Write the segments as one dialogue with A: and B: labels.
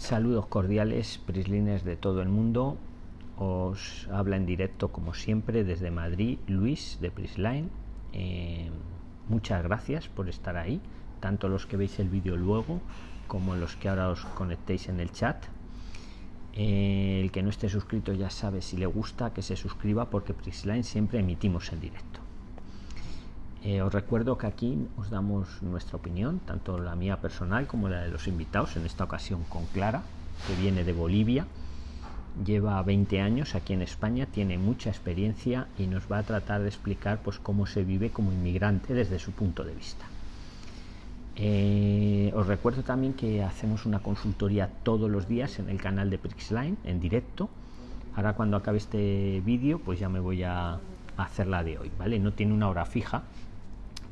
A: Saludos cordiales, prislines de todo el mundo. Os habla en directo como siempre desde Madrid Luis de Prisline. Eh, muchas gracias por estar ahí, tanto los que veis el vídeo luego como los que ahora os conectéis en el chat. Eh, el que no esté suscrito ya sabe si le gusta que se suscriba porque Prisline siempre emitimos en directo. Eh, os recuerdo que aquí os damos nuestra opinión, tanto la mía personal como la de los invitados, en esta ocasión con Clara, que viene de Bolivia, lleva 20 años aquí en España, tiene mucha experiencia y nos va a tratar de explicar pues, cómo se vive como inmigrante desde su punto de vista. Eh, os recuerdo también que hacemos una consultoría todos los días en el canal de Prixline en directo. Ahora cuando acabe este vídeo pues ya me voy a, hacer la de hoy, ¿vale? No tiene una hora fija,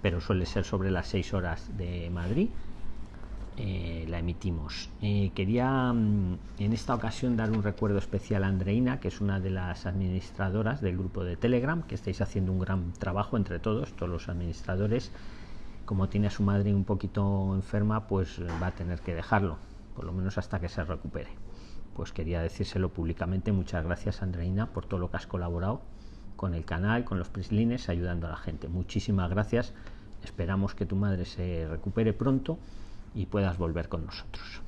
A: pero suele ser sobre las 6 horas de Madrid. Eh, la emitimos. Eh, quería mm, en esta ocasión dar un recuerdo especial a Andreina, que es una de las administradoras del grupo de Telegram, que estáis haciendo un gran trabajo entre todos, todos los administradores. Como tiene a su madre un poquito enferma, pues va a tener que dejarlo, por lo menos hasta que se recupere. Pues quería decírselo públicamente. Muchas gracias, Andreina, por todo lo que has colaborado con el canal, con los prislines, ayudando a la gente. Muchísimas gracias. Esperamos que tu madre se recupere pronto y puedas volver con nosotros.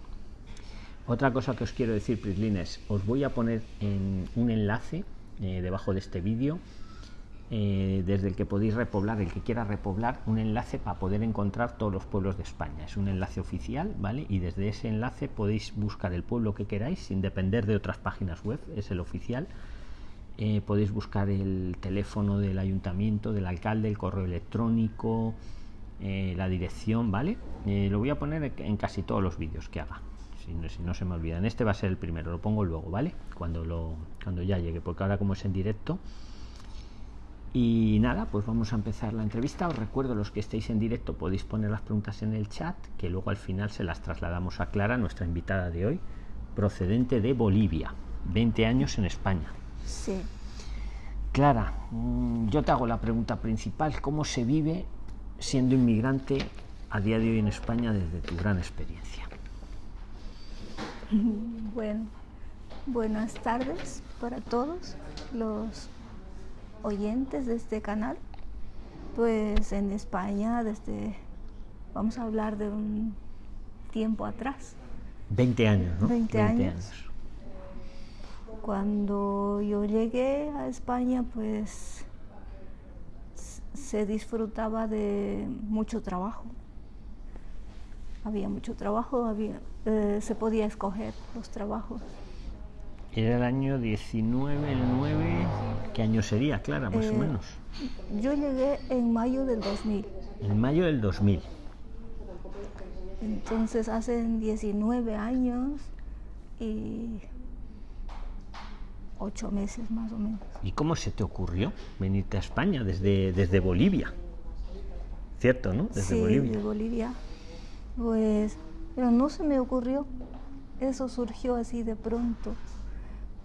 A: Otra cosa que os quiero decir, prislines, os voy a poner en un enlace eh, debajo de este vídeo eh, desde el que podéis repoblar, el que quiera repoblar, un enlace para poder encontrar todos los pueblos de España. Es un enlace oficial, ¿vale? Y desde ese enlace podéis buscar el pueblo que queráis sin depender de otras páginas web, es el oficial eh, podéis buscar el teléfono del ayuntamiento, del alcalde, el correo electrónico, eh, la dirección, ¿vale? Eh, lo voy a poner en casi todos los vídeos que haga. Si no, se me olvidan, este va a ser el primero, lo pongo luego, ¿vale? Cuando, lo, cuando ya llegue, porque ahora como es en directo. Y nada, pues vamos a empezar la entrevista. Os recuerdo, los que estéis en directo podéis poner las preguntas en el chat, que luego al final se las trasladamos a Clara, nuestra invitada de hoy, procedente de Bolivia, 20 años en España.
B: Sí.
A: Clara, mm, yo te hago la pregunta principal. ¿Cómo se vive siendo inmigrante a día de hoy en España desde tu gran experiencia?
B: Bueno, buenas tardes para todos los oyentes de este canal. Pues en España, desde, vamos a hablar de un tiempo atrás.
A: 20 años, ¿no?
B: 20, 20 años. años cuando yo llegué a España, pues se disfrutaba de mucho trabajo. Había mucho trabajo, había, eh, se podía escoger los trabajos.
A: Era el año 19, el 9, ¿qué año sería, Clara, más eh, o menos?
B: Yo llegué en mayo del 2000.
A: En mayo del 2000.
B: Entonces hace 19 años y ocho meses más o menos.
A: ¿Y cómo se te ocurrió venirte a España desde, desde Bolivia? ¿Cierto, no?
B: Desde sí, Bolivia. desde Bolivia. Pues, pero no se me ocurrió. Eso surgió así de pronto,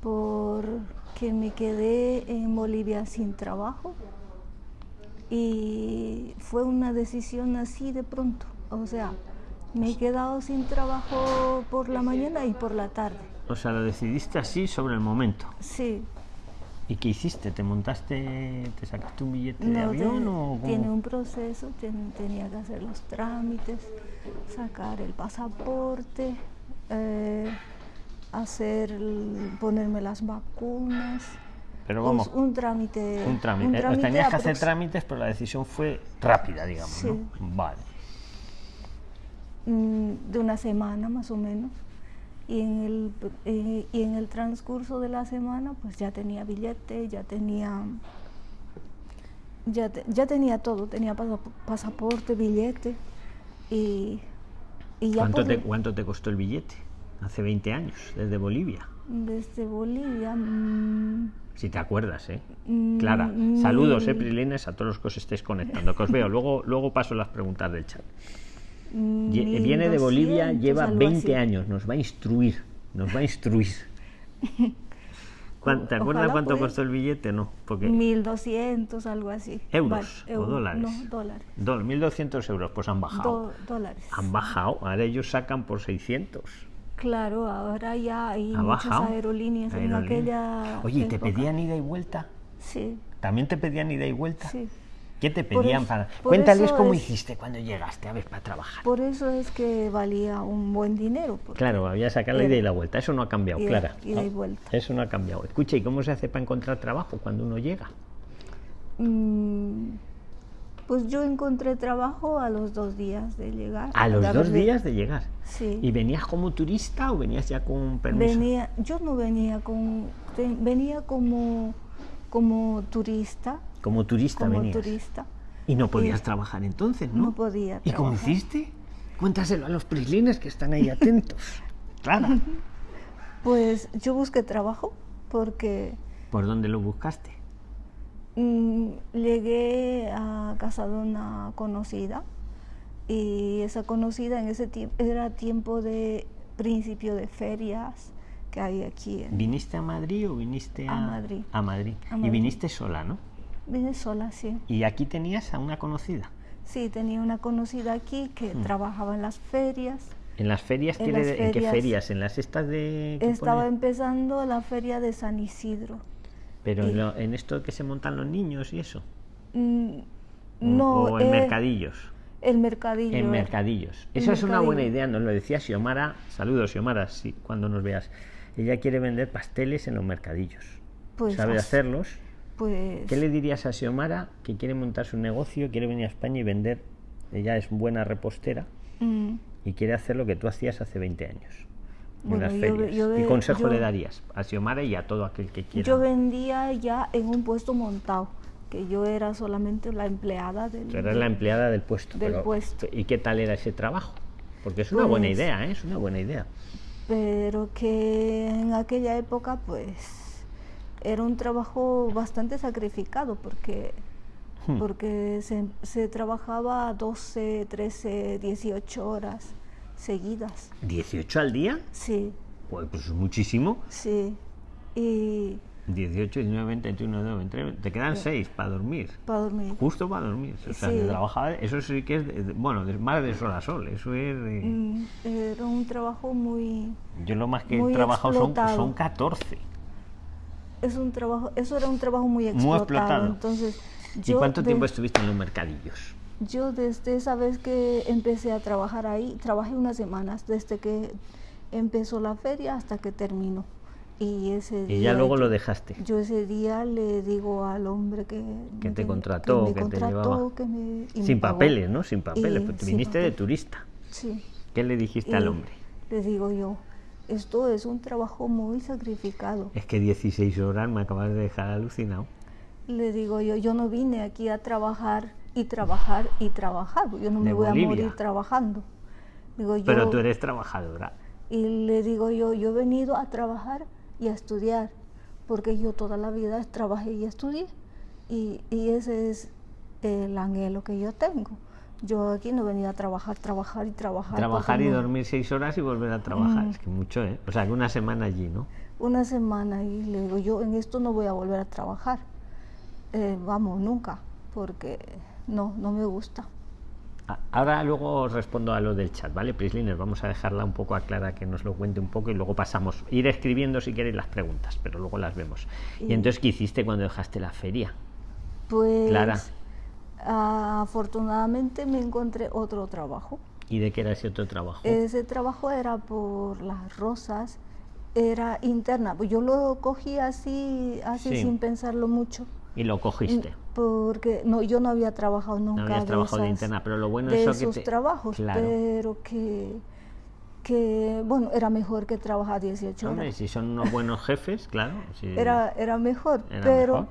B: porque me quedé en Bolivia sin trabajo y fue una decisión así de pronto. O sea, me he quedado sin trabajo por la mañana y por la tarde
A: o sea, lo decidiste así sobre el momento.
B: Sí.
A: ¿Y qué hiciste? ¿Te montaste, te sacaste un billete de avión o
B: Tiene un proceso, tenía que hacer los trámites, sacar el pasaporte, eh, hacer, ponerme las vacunas.
A: Pero vamos,
B: un, trámite.
A: Un trámite. Eh, tenías que hacer trámites, pero la decisión fue rápida, digamos,
B: sí.
A: ¿no? Vale.
B: Mm, de una semana más o menos y en el, eh, y en el transcurso de la semana pues ya tenía billete, ya tenía, ya, ya tenía todo, tenía pasaporte, billete y, y ya
A: ¿Cuánto, te, ¿Cuánto te costó el billete? Hace 20 años, desde Bolivia.
B: Desde Bolivia... Mmm,
A: si te acuerdas, ¿eh? Mm, Clara, saludos, ¿eh, Prilines, a todos los que os estéis conectando, que os veo. Luego, luego paso las preguntas del chat. Viene de Bolivia, lleva 20 años, nos va a instruir, nos va a instruir. ¿Te acuerdas cuánto costó el billete? No,
B: porque 1200, algo así.
A: ¿Euros o dólares?
B: No, dólares.
A: 1200 euros, pues han bajado.
B: dólares.
A: Han bajado, ahora ellos sacan por 600.
B: Claro, ahora ya hay
A: ¿Ha
B: muchas
A: bajado?
B: aerolíneas en aquella.
A: Oye, ¿y te
B: época.
A: pedían ida y vuelta?
B: Sí,
A: ¿También te pedían ida y vuelta?
B: sí.
A: ¿Qué te pedían para...? Cuéntales cómo
B: es-
A: hiciste cuando llegaste, a ver, para trabajar.
B: Por eso es que valía un buen dinero.
A: Claro, había sacado la
B: Ida-
A: y la vuelta. Eso no ha cambiado,
B: ida-
A: Clara.
B: ida y
A: ¿no?
B: vuelta.
A: Eso no ha cambiado. Escucha, ¿y cómo se hace para encontrar trabajo cuando uno llega?
B: Mm, Pues yo encontré trabajo a los dos días de llegar.
A: A los dos días de llegar.
B: Sí.
A: ¿Y venías como turista o venías ya con un permiso?
B: Venía, yo no venía con, venía como, como turista,
A: Como turista
B: como
A: venías.
B: turista.
A: Y no podías trabajar entonces, ¿no?
B: No podía
A: ¿Y cómo hiciste? Cuéntaselo a los prislines que están ahí atentos. Clara,
B: Pues yo busqué trabajo porque
A: ¿por dónde lo buscaste?
B: mm, llegué a casa de una conocida y esa conocida en ese tiempo era tiempo de principio de ferias que hay aquí en
A: ¿Viniste a Madrid o viniste a,
B: A Madrid.
A: A Madrid.
B: A
A: Y viniste sola, ¿no?
B: Vine sola, sí.
A: Y aquí tenías a una conocida.
B: Sí, tenía una conocida aquí que
A: Mm.
B: trabajaba en las ferias.
A: ¿En las ferias?
B: En las
A: de- ¿En qué
B: ferias.
A: ferias? ¿En las estas de...?
B: Estaba
A: pone-
B: empezando la feria de San Isidro.
A: Pero en, lo- en esto que se montan los niños y eso.
B: Mm, No,
A: o en
B: eh,
A: mercadillos.
B: El mercadillo.
A: En mercadillos. Esa es una buena idea, nos lo decía Xiomara. Saludos, Xiomara, sí, cuando nos veas. Ella quiere vender pasteles en los mercadillos.
B: Pues
A: ¿Sabe hacerlos?
B: Pues
A: ¿Qué le dirías a Xiomara que quiere montar su negocio, quiere venir a España y vender? Ella es buena repostera
B: mm,
A: y quiere hacer lo que tú hacías hace 20 años en
B: Bueno, yo
A: ferias.
B: yo
A: ¿Qué consejo le darías a Xiomara y a todo aquel que quiera?
B: yo vendía ya en un puesto montado, que yo era solamente la empleada del.
A: Tú eras la empleada del puesto.
B: del
A: pero-
B: puesto.
A: ¿Y qué tal era ese trabajo? Porque es una buena
B: Pues-
A: idea, ¿eh? Es una buena idea.
B: Pero que en aquella época, pues, era un trabajo bastante sacrificado porque
A: Hmm.
B: porque se, se trabajaba 12, 13, 18 horas seguidas.
A: ¿18 al día?
B: Sí,
A: Pues, pues es muchísimo.
B: sí. Y
A: 18, 19, 20, 21, 22, 23. Te quedan 6 para dormir.
B: para dormir.
A: Justo para dormir. O sea,
B: Sí.
A: de trabajar, eso sí que es, de- bueno, de- más de sol a sol. Eso es. de-
B: Mm, Era un trabajo muy...
A: yo lo más que he
B: muy
A: trabajado son,
B: explotado.
A: son 14.
B: Es un trabajo, eso era un trabajo muy explotado.
A: explotado.
B: Entonces,
A: ¿Y cuánto
B: de-
A: tiempo estuviste en los mercadillos?
B: Yo desde esa vez que empecé a trabajar ahí, trabajé unas semanas, desde que empezó la feria hasta que terminó. Y ese
A: Y
B: día
A: ya luego
B: yo-
A: lo dejaste.
B: Yo ese día le digo al hombre que,
A: Que
B: me
A: te contrató,
B: me
A: que te
B: contrató,
A: llevaba.
B: que me- y me
A: Sin
B: pagó.
A: papeles, ¿no? Sin papeles.
B: Y
A: te
B: sin
A: viniste de
B: papel.
A: turista.
B: Sí.
A: ¿Qué le dijiste
B: Y
A: al hombre?
B: Le digo yo, esto es un trabajo muy sacrificado.
A: Es que 16 horas me acabas de dejar alucinado.
B: Le digo yo, yo no vine aquí a trabajar y trabajar y trabajar, yo no me
A: De
B: voy
A: Bolivia.
B: a morir trabajando. Digo, yo,
A: Pero tú eres trabajadora.
B: Y le digo yo, yo he venido a trabajar y a estudiar, porque yo toda la vida trabajé y estudié. Y, y ese es el anhelo que yo tengo. Yo aquí no venía a trabajar, trabajar y trabajar.
A: Trabajar y
B: no-
A: dormir 6 horas y volver a trabajar.
B: Mm.
A: Es que mucho, ¿eh? O sea, que una semana allí, ¿no?
B: Una semana y le digo, yo en esto no voy a volver a trabajar. Eh, vamos, nunca, porque no, no me gusta.
A: A- Ahora luego os respondo a lo del chat, ¿vale? Prisliner, vamos a dejarla un poco a Clara que nos lo cuente un poco y luego pasamos. Ir escribiendo si queréis las preguntas, pero luego las vemos. ¿Y
B: Y-
A: entonces qué hiciste cuando dejaste la feria?
B: Pues
A: Clara.
B: afortunadamente me encontré otro trabajo.
A: ¿Y de qué era ese otro trabajo?
B: Ese trabajo era por las rosas, era interna. Pues Yo lo cogí así, así
A: Sí.
B: sin pensarlo mucho.
A: Y lo cogiste.
B: Porque no, yo no había trabajado nunca.
A: No habías
B: de
A: trabajado de interna, pero lo bueno
B: de
A: que
B: esos
A: te-
B: trabajos,
A: Claro.
B: pero que, que, bueno, era mejor que trabajar 18
A: Hombre,
B: horas.
A: si son unos buenos jefes, claro. si-
B: Era, era mejor,
A: Era
B: pero,
A: mejor.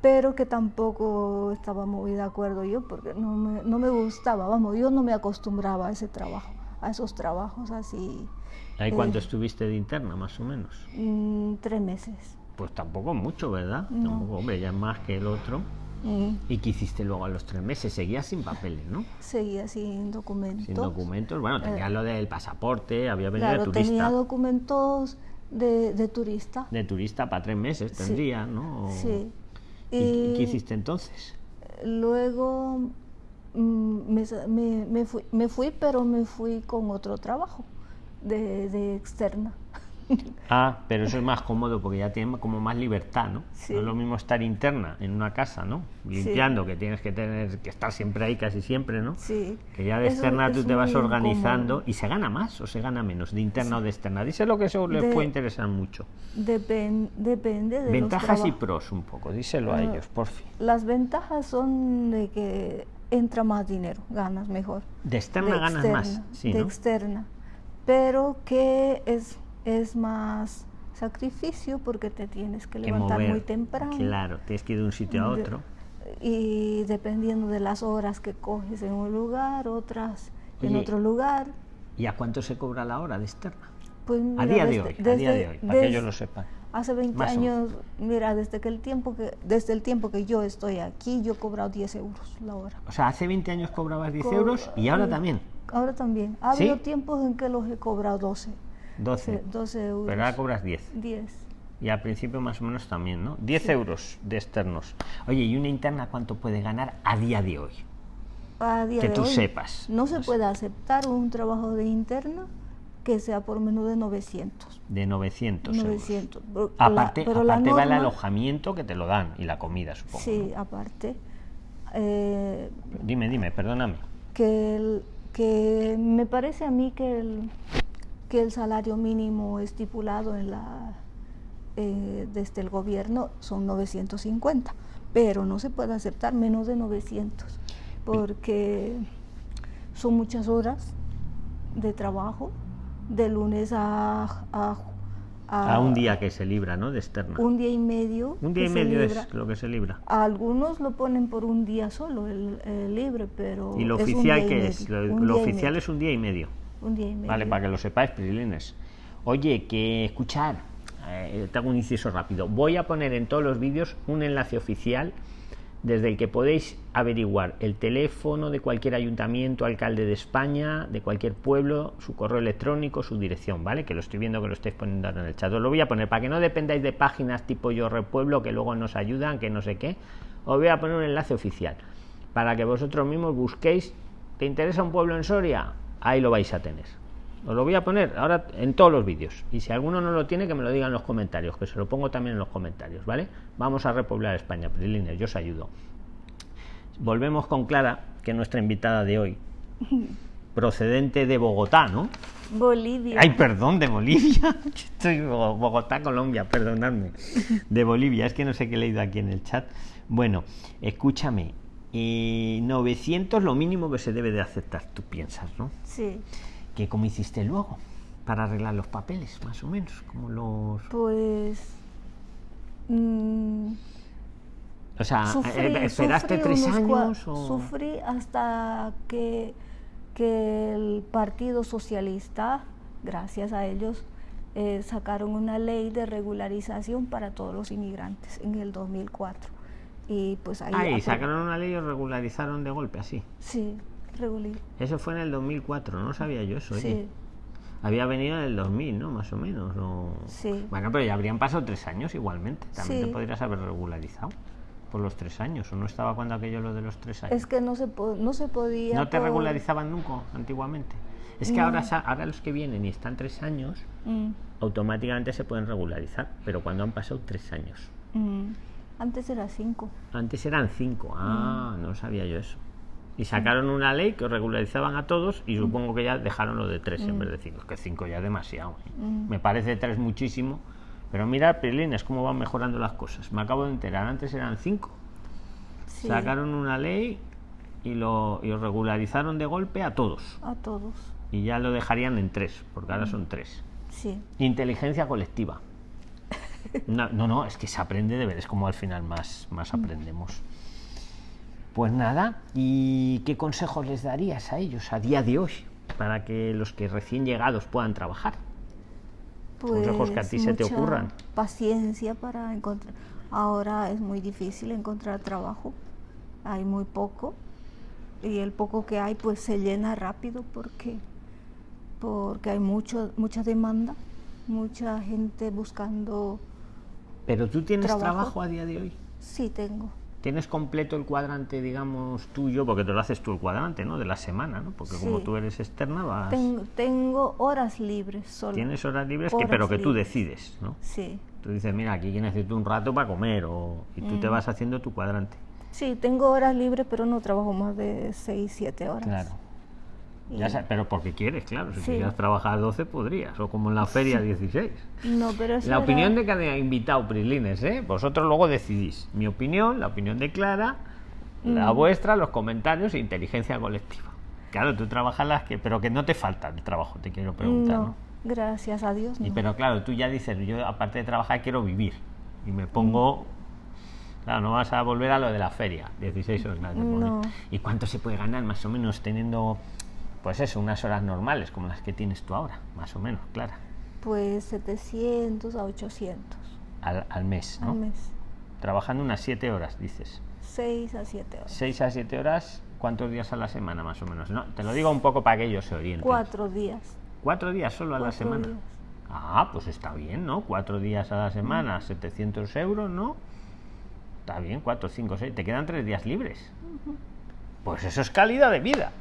B: pero que tampoco estaba muy de acuerdo yo, porque no me, no me gustaba, vamos, yo no me acostumbraba a ese trabajo, a esos trabajos así,
A: ¿Ahí cuánto
B: eh,
A: estuviste de interna, más o menos?
B: mm, tres meses.
A: Pues tampoco mucho, ¿verdad?
B: No.
A: Tampoco, hombre, ya más que el otro. ¿Y qué hiciste luego a los tres meses? Seguías sin papeles, ¿no?
B: seguía sin documentos.
A: Sin documentos. Bueno, tenías
B: Eh,
A: lo del pasaporte, había venido
B: Claro,
A: de turista.
B: tenía documentos de, de turista.
A: De turista para tres meses
B: Sí.
A: tendría, ¿no? O-
B: Sí.
A: ¿Y, qué hiciste entonces?
B: Luego mm, me, me- me fui, me fui, pero me fui con otro trabajo. de, de externa.
A: Ah, pero eso es más cómodo porque ya tiene como más libertad, ¿no?
B: Sí.
A: No es lo mismo estar interna en una casa, ¿no? Limpiando, que tienes que tener que estar siempre ahí casi siempre, ¿no?
B: Sí.
A: Que ya de
B: Eso
A: externa tú te vas organizando
B: incómodo.
A: y se gana más o se gana menos de interna o de externa. Dice lo que eso les
B: De-
A: puede interesar mucho.
B: Depen- depende de los
A: Ventajas y pros un poco, díselo a
B: Ah.
A: ellos, por fin.
B: Las ventajas son de que entra más dinero, ganas mejor.
A: De externa
B: de
A: ganas más, sí,
B: de
A: ¿no?
B: externa. Pero que es, es más sacrificio porque te tienes que
A: Que
B: levantar
A: mover.
B: muy temprano.
A: Claro, tienes que ir de un sitio a
B: De-
A: otro.
B: Y dependiendo de las horas que coges en un lugar, otras en
A: Oye,
B: otro lugar.
A: ¿Y a cuánto se cobra la hora de externa?
B: Pues
A: A
B: mira,
A: día de
B: desde-
A: hoy, a día de
B: desde-
A: hoy, para que ellos lo sepan.
B: Hace 20
A: Más
B: años, mira, desde que el tiempo que desde el tiempo que yo estoy aquí, yo he cobrado 10 euros la hora.
A: O sea, hace 20 años cobrabas 10
B: Co-
A: euros y ahora
B: eh,
A: también.
B: Ahora también. Ha
A: ¿Sí?
B: habido tiempos en que los he cobrado 12.
A: 12.
B: Sí, 12 euros.
A: Pero ahora cobras 10.
B: 10.
A: Y al principio más o menos también, ¿no? 10 euros de externos. Oye, ¿y una interna cuánto puede ganar a día de hoy?
B: A día
A: Que
B: de
A: tú
B: hoy,
A: sepas.
B: No se
A: No
B: puede aceptar un trabajo de interna que sea por menos de 900.
A: De 900 euros.
B: 900. Pero
A: Aparte,
B: la, pero
A: aparte va el alojamiento que te lo dan y la comida, supongo.
B: Sí, aparte. eh,
A: ¿no? Dime, dime, perdóname.
B: que, el- que me parece a mí que el, que el salario mínimo estipulado en la eh, desde el gobierno son 950, pero no se puede aceptar menos de 900 porque son muchas horas de trabajo de lunes a, a,
A: A un día que se libra, ¿no? De externa.
B: un día y medio.
A: Un día y medio
B: libra.
A: es lo que se libra.
B: Algunos lo ponen por un día solo, el, el libre, pero.
A: ¿Y lo
B: es
A: oficial qué es?
B: medio,
A: Lo, oficial es un día y medio.
B: Un día y medio.
A: Vale, para que lo sepáis, Prilines. Oye, que escuchar, eh, te hago un inciso rápido. Voy a poner en todos los vídeos un enlace oficial desde el que podéis averiguar el teléfono de cualquier ayuntamiento, alcalde de España, de cualquier pueblo, su correo electrónico, su dirección, ¿vale? Que lo estoy viendo que lo estáis poniendo en el chat. Os lo voy a poner para que no dependáis de páginas tipo Yo Repueblo que luego nos ayudan, que no sé qué. Os voy a poner un enlace oficial para que vosotros mismos busquéis. ¿Te interesa un pueblo en Soria? Ahí lo vais a tener. Os lo voy a poner ahora en todos los vídeos. Y si alguno no lo tiene, que me lo diga en los comentarios, que se lo pongo también en los comentarios, ¿vale? Vamos a repoblar España, Prilines, yo os ayudo. Volvemos con Clara, que es nuestra invitada de hoy, procedente de Bogotá, ¿no?
B: Bolivia.
A: Ay, perdón, de Bolivia. Estoy Bo- Bogotá, Colombia, perdonadme. De Bolivia, es que no sé qué he leído aquí en el chat. Bueno, escúchame. Eh, 900 lo mínimo que se debe de aceptar, tú piensas, ¿no?
B: Sí.
A: ¿Qué cómo hiciste luego? Para arreglar los papeles, más o menos, como los...
B: Pues. mm,
A: O sea,
B: sufrí,
A: ¿esperaste
B: sufrí
A: tres años o...?
B: Sufrí hasta que, que el Partido Socialista, gracias a ellos, eh, sacaron una ley de regularización para todos los inmigrantes en el 2004. Y pues ahí.
A: Ahí,
B: apro-
A: sacaron una ley y regularizaron de golpe, así.
B: Sí, regular.
A: Eso fue en el 2004, no sabía yo eso, oye.
B: Sí,
A: Había venido en el 2000, ¿no? Más o menos. o-
B: Sí.
A: Bueno, pero ya habrían pasado tres años igualmente. También
B: Sí.
A: te podrías haber regularizado por los tres años. ¿O no estaba cuando aquello lo de los tres años?
B: es que no se, po- no se podía.
A: ¿No te
B: por-
A: regularizaban nunca antiguamente? Es que ahora, ahora los que vienen y están tres años,
B: Mm,
A: automáticamente se pueden regularizar. Pero cuando han pasado tres años.
B: mm. Antes era cinco.
A: Antes eran cinco. Ah,
B: Mm.
A: no sabía yo eso. Y sacaron una ley que os regularizaban a todos
B: Mm.
A: y supongo que ya dejaron lo de tres en vez de cinco. Es que cinco ya es demasiado. ¿eh?
B: Mm.
A: Me parece tres muchísimo. Pero mira, Prilines, cómo van mejorando las cosas. Me acabo de enterar. Antes eran cinco.
B: Sí,
A: Sacaron una ley y lo y os regularizaron de golpe a todos.
B: a todos.
A: Y ya lo dejarían en tres, porque
B: Mm.
A: ahora son tres.
B: Sí.
A: Inteligencia colectiva. No, no, no, es que se aprende de ver, es como al final más, más aprendemos. Pues nada, ¿y qué consejos les darías a ellos a día de hoy para que los que recién llegados puedan trabajar? Consejos que a ti se te ocurran.
B: Paciencia para encontrar. Ahora es muy difícil encontrar trabajo. Hay muy poco. Y el poco que hay pues se llena rápido porque porque hay mucho mucha demanda, mucha gente buscando.
A: Pero tú tienes
B: Trabajo.
A: trabajo, a día de hoy.
B: Sí tengo.
A: ¿Tienes completo el cuadrante, digamos, tuyo? Porque te lo haces tú el cuadrante, ¿no? De la semana, ¿no? Porque como
B: Sí.
A: tú eres externa, vas...
B: Tengo, tengo horas libres solo.
A: Tienes horas libres, que,
B: Horas
A: pero que tú
B: libres.
A: decides, ¿no?
B: Sí.
A: Tú dices, mira, aquí necesito un rato para comer, o... y tú te
B: Mm.
A: vas haciendo tu cuadrante.
B: Sí, tengo horas libres, pero no trabajo más de 6, 7 horas.
A: Claro. Ya sa- pero porque quieres, claro. Si
B: Sí.
A: quisieras trabajar 12, podrías, o como en la feria 16.
B: No, pero
A: La
B: era-
A: opinión de cada invitado, Prislines, ¿eh? Vosotros luego decidís. Mi opinión, la opinión de Clara, la vuestra, los comentarios e inteligencia colectiva. Claro, tú trabajas las que... Pero que no te falta el trabajo, te quiero preguntar, ¿no?
B: No, gracias a Dios.
A: Y pero claro, tú ya dices, yo aparte de trabajar quiero vivir. Y me pongo... Claro, no vas a volver a lo de la feria, 16 horas.
B: No.
A: ¿Y cuánto se puede ganar más o menos teniendo, pues eso, unas horas normales como las que tienes tú ahora? Más o menos, Clara.
B: Pues 700 a 800
A: Al, al mes, ¿no?
B: al mes.
A: Trabajando unas 7 horas, dices.
B: 6 a 7 horas.
A: 6 a 7 horas, ¿cuántos días a la semana más o menos? No, te lo digo un poco para que ellos se orienten.
B: Cuatro días.
A: ¿Cuatro días solo a la
B: Cuatro
A: semana?
B: días.
A: Ah, pues está bien, ¿no? Cuatro días a la semana, 700 euros, ¿no? Está bien, cuatro, cinco, seis. Te quedan tres días libres. Pues eso es calidad de vida.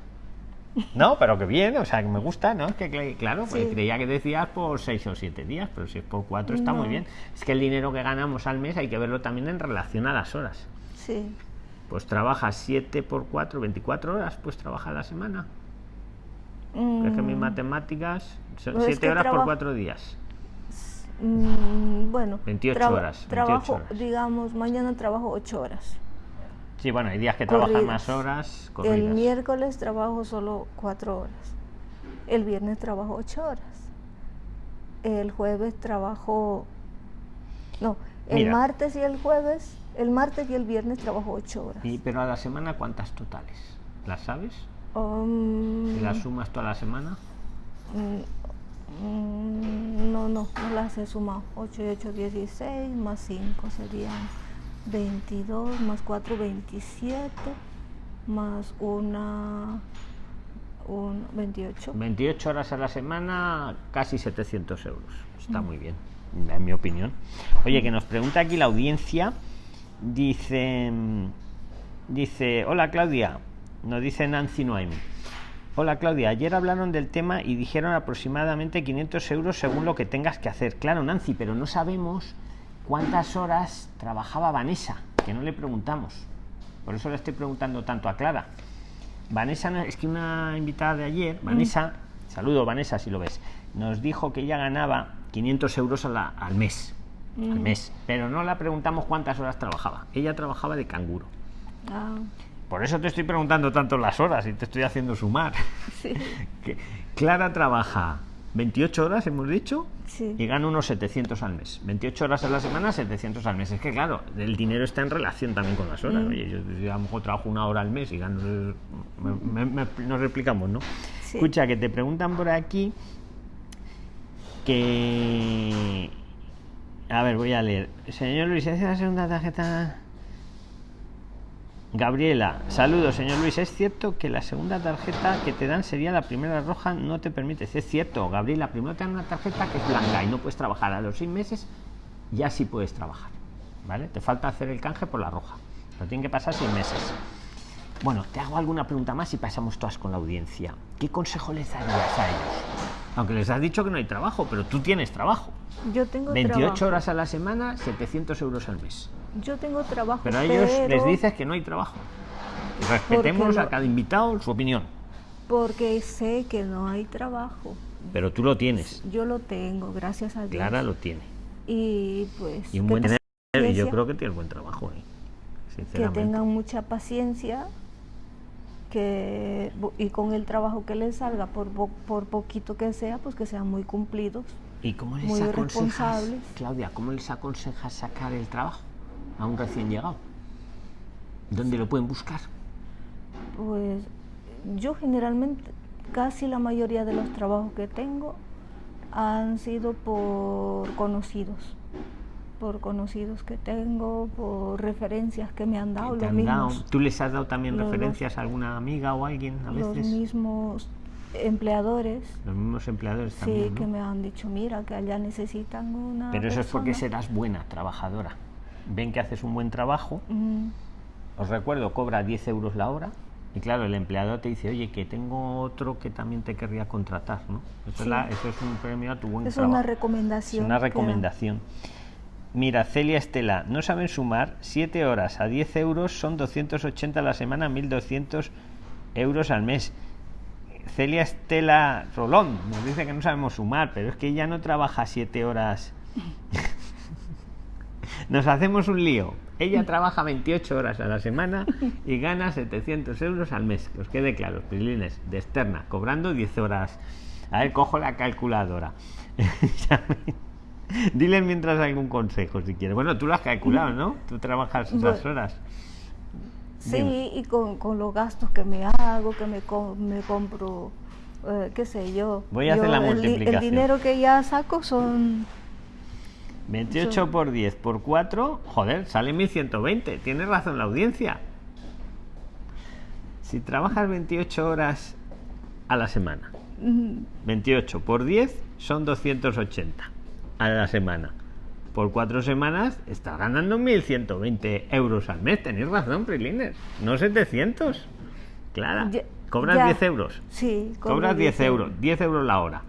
A: No, pero que bien, o sea, que me gusta, ¿no? Es que, cl- claro, pues
B: Sí.
A: creía que decías por seis o siete días, pero si es por cuatro está muy bien. Es que el dinero que ganamos al mes hay que verlo también en relación a las horas.
B: Sí.
A: Pues trabajas 7 por 4, 24 horas, pues trabaja la semana.
B: Mm,
A: Es que mis matemáticas, son
B: Pues es
A: 7
B: que
A: horas por
B: traba-
A: 4 días.
B: mm, bueno.
A: 28
B: traba-
A: horas, 28
B: Trabajo,
A: horas.
B: digamos, mañana trabajo 8 horas.
A: Sí, bueno, hay días que
B: Corridas.
A: más horas.
B: El miércoles trabajo solo 4 horas. El viernes trabajo 8 horas. El jueves trabajo... No, el
A: Mira.
B: martes y el jueves, el martes y el viernes trabajo 8 horas.
A: Y, pero a la semana, ¿cuántas totales? ¿Las sabes?
B: Um,
A: ¿Y las sumas toda la semana?
B: mm, mm, no, no, no las he sumado. 8 y 8, 16, más 5 serían 22, más 4, 27, más una, un 28.
A: 28 horas a la semana, casi 700 euros.
B: Mm.
A: Está muy bien, en mi opinión. Oye, que nos pregunta aquí la audiencia. Dice, dice, hola Claudia, nos dice Nancy Noemi. Hola Claudia, ayer hablaron del tema y dijeron aproximadamente 500 euros según lo que tengas que hacer. Claro, Nancy, pero no sabemos cuántas horas trabajaba Vanessa, que no le preguntamos. Por eso le estoy preguntando tanto a Clara. Vanessa, es que una invitada de ayer, Vanessa, saludo Vanessa si lo ves, nos dijo que ella ganaba 500 euros a la- al mes. Al mes. Pero no la preguntamos cuántas horas trabajaba. Ella trabajaba de canguro.
B: Ah,
A: Por eso te estoy preguntando tanto las horas y te estoy haciendo sumar.
B: sí,
A: Que Clara trabaja 28 horas, hemos dicho,
B: sí.
A: y gana unos 700 al mes. 28 horas a la semana, 700 al mes. Es que, claro, el dinero está en relación también con las horas.
B: Mm.
A: Oye, yo, yo a lo mejor trabajo una hora al mes y gano... me- me- me- nos replicamos, ¿no?
B: Sí.
A: Escucha, que te preguntan por aquí que... A ver, voy a leer. Señor Luis, ¿es la segunda tarjeta? Gabriela, saludos, señor Luis. ¿Es cierto que la segunda tarjeta que te dan sería la primera roja? No te permite. Es cierto, Gabriela. Primero te dan una tarjeta que es blanca y no puedes trabajar. A los seis meses ya sí puedes trabajar. ¿Vale? Te falta hacer el canje por la roja. Pero tienen que pasar seis meses. Bueno, te hago alguna pregunta más y pasamos todas con la audiencia. ¿Qué consejo les darías a ellos? Aunque les has dicho que no hay trabajo, pero tú tienes trabajo.
B: Yo tengo
A: 28
B: trabajo.
A: horas a la semana, 700 euros al mes.
B: Yo tengo trabajo.
A: Pero a ellos les dices que no hay trabajo. Respetemos
B: lo-
A: a cada invitado su opinión.
B: Porque sé que no hay trabajo.
A: Pero tú lo tienes.
B: Yo lo tengo, gracias a Dios.
A: Clara lo tiene.
B: Y pues.
A: Y un buen y yo creo que tienes buen trabajo. ¿eh?
B: Que tengan mucha paciencia. Que, y con el trabajo que les salga, por, po- por poquito que sea, pues que sean muy cumplidos.
A: ¿Y cómo les
B: muy
A: aconsejas,
B: responsables.
A: Claudia, cómo les aconsejas sacar el trabajo a un recién llegado? ¿Dónde lo pueden buscar?
B: Pues yo generalmente, casi la mayoría de los trabajos que tengo han sido por conocidos, por conocidos que tengo, por referencias que me han dado,
A: ¿Te
B: los
A: han ¿Tú les has dado también
B: los-
A: referencias a alguna amiga o alguien a
B: los
A: veces?
B: mismos empleadores,
A: Los mismos empleadores
B: sí,
A: también. ¿no?
B: que me han dicho, mira, que allá necesitan una
A: Pero eso es porque
B: persona".
A: serás buena trabajadora. Ven que haces un buen trabajo os recuerdo, cobra 10 euros la hora. Y claro, el empleador te dice, oye, que tengo otro que también te querría contratar, ¿no? Eso, es,
B: Sí.
A: la- eso es un premio a tu buen
B: Es
A: trabajo.
B: una
A: Es
B: recomendación.
A: una
B: que-
A: recomendación. Mira, Celia Estela, no saben sumar 7 horas a 10 euros son 280 a la semana, 1200 euros al mes. Celia Estela Rolón nos dice que no sabemos sumar, pero es que ella no trabaja 7 horas. Nos hacemos un lío. Ella trabaja 28 horas a la semana y gana 700 euros al mes. Que os quede claro, Prilines, de externa, cobrando 10 horas. A ver, cojo la calculadora. Dile mientras algún consejo si quieres. Bueno, tú lo has calculado, ¿no? Tú trabajas esas horas.
B: Sí,
A: Dime.
B: y con, con los gastos que me hago, que me, co- me compro, eh, qué sé yo.
A: Voy a hacer
B: Yo
A: la
B: el di- El,
A: multiplicación.
B: dinero que ya saco son...
A: 28
B: Son-
A: por 10 por 4, joder, sale 1120. Tienes razón la audiencia. Si trabajas 28 horas a la semana,
B: mm,
A: 28 por 10 son 280 a la semana. Por cuatro semanas estás ganando 1.120 euros al mes. Tenéis razón, Prilines. No 700. Clara.
B: Ya-
A: Cobras
B: ya.
A: 10 euros.
B: Sí,
A: Cobras 10 euros. 10 euros la hora.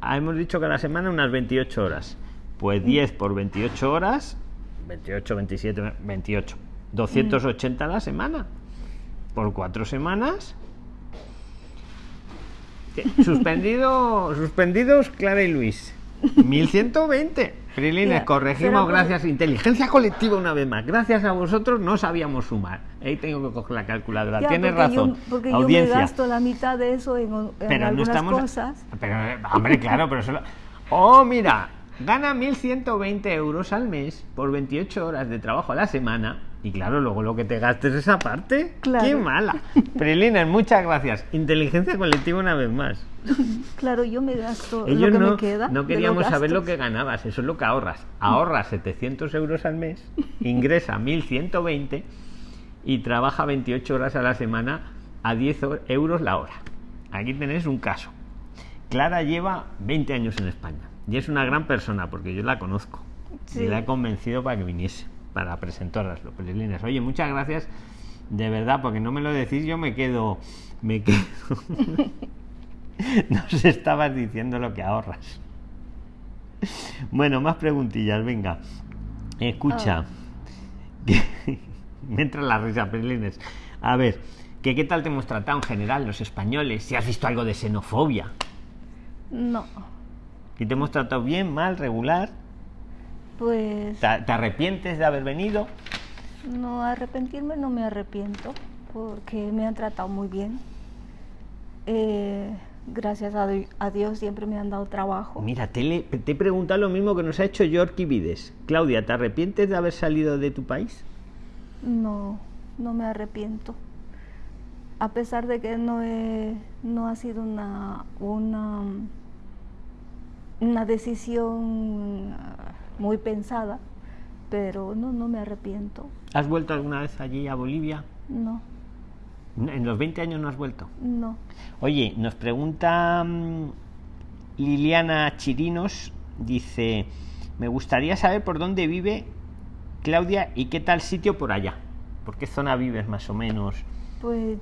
A: Ah, hemos dicho que a la semana unas 28 horas. Pues 10 por 28 horas. 28, 27, 28. 280 a la semana. Por cuatro semanas. ¿Qué? Suspendido, suspendidos Clara y Luis. 1120. Frilines, corregimos,
B: pero
A: gracias. Inteligencia colectiva una vez más. Gracias a vosotros no sabíamos sumar. Ahí tengo que coger la calculadora.
B: Ya,
A: Tienes
B: porque
A: razón.
B: Yo, porque
A: Audiencia.
B: yo me gasto la mitad de eso en, en
A: pero no
B: algunas
A: estamos.
B: cosas.
A: Pero, hombre, claro, pero solo. Oh, mira, gana 1120 euros al mes por 28 horas de trabajo a la semana. Y claro, luego lo que te gastes esa parte.
B: Claro.
A: ¡Qué mala! Prilines, muchas gracias. Inteligencia colectiva una vez más.
B: Claro, yo me gasto
A: Ellos
B: lo que
A: no,
B: me queda.
A: no queríamos saber lo que ganabas, eso es lo que ahorras. Ahorras 700 euros al mes, ingresa 1120 y trabaja 28 horas a la semana a 10 o- euros la hora. Aquí tenéis un caso. Clara lleva 20 años en España y es una gran persona porque yo la conozco
B: Sí.
A: y la he convencido para que viniese, para presentarlas los pelilines. Oye, muchas gracias de verdad, porque no me lo decís, yo me quedo, me quedo. Nos estabas diciendo lo que ahorras. Bueno, más preguntillas, venga. Escucha. me entra la risa, Pelines. A ver, que ¿qué tal te hemos tratado en general los españoles? Si has visto algo de xenofobia.
B: No,
A: ¿Y te hemos tratado bien, mal, regular?
B: pues
A: ¿Te, te arrepientes de haber venido?
B: no arrepentirme no me arrepiento porque me han tratado muy bien. Eh, gracias a, Di- a Dios siempre me han dado trabajo.
A: Mira, te, le- te he preguntado lo mismo que nos ha hecho Yorky Vides. Claudia, ¿te arrepientes de haber salido de tu país?
B: No, no me arrepiento. A pesar de que no, he- no ha sido una, una, una decisión ah, muy pensada, pero no, no me arrepiento.
A: ¿Has vuelto alguna vez allí a Bolivia?
B: No,
A: En los 20 años no has vuelto.
B: no.
A: Oye, nos pregunta mm, Liliana Chirinos, dice, me gustaría saber por dónde vive Claudia y qué tal sitio por allá. ¿Por qué zona vives más o menos?
B: Pues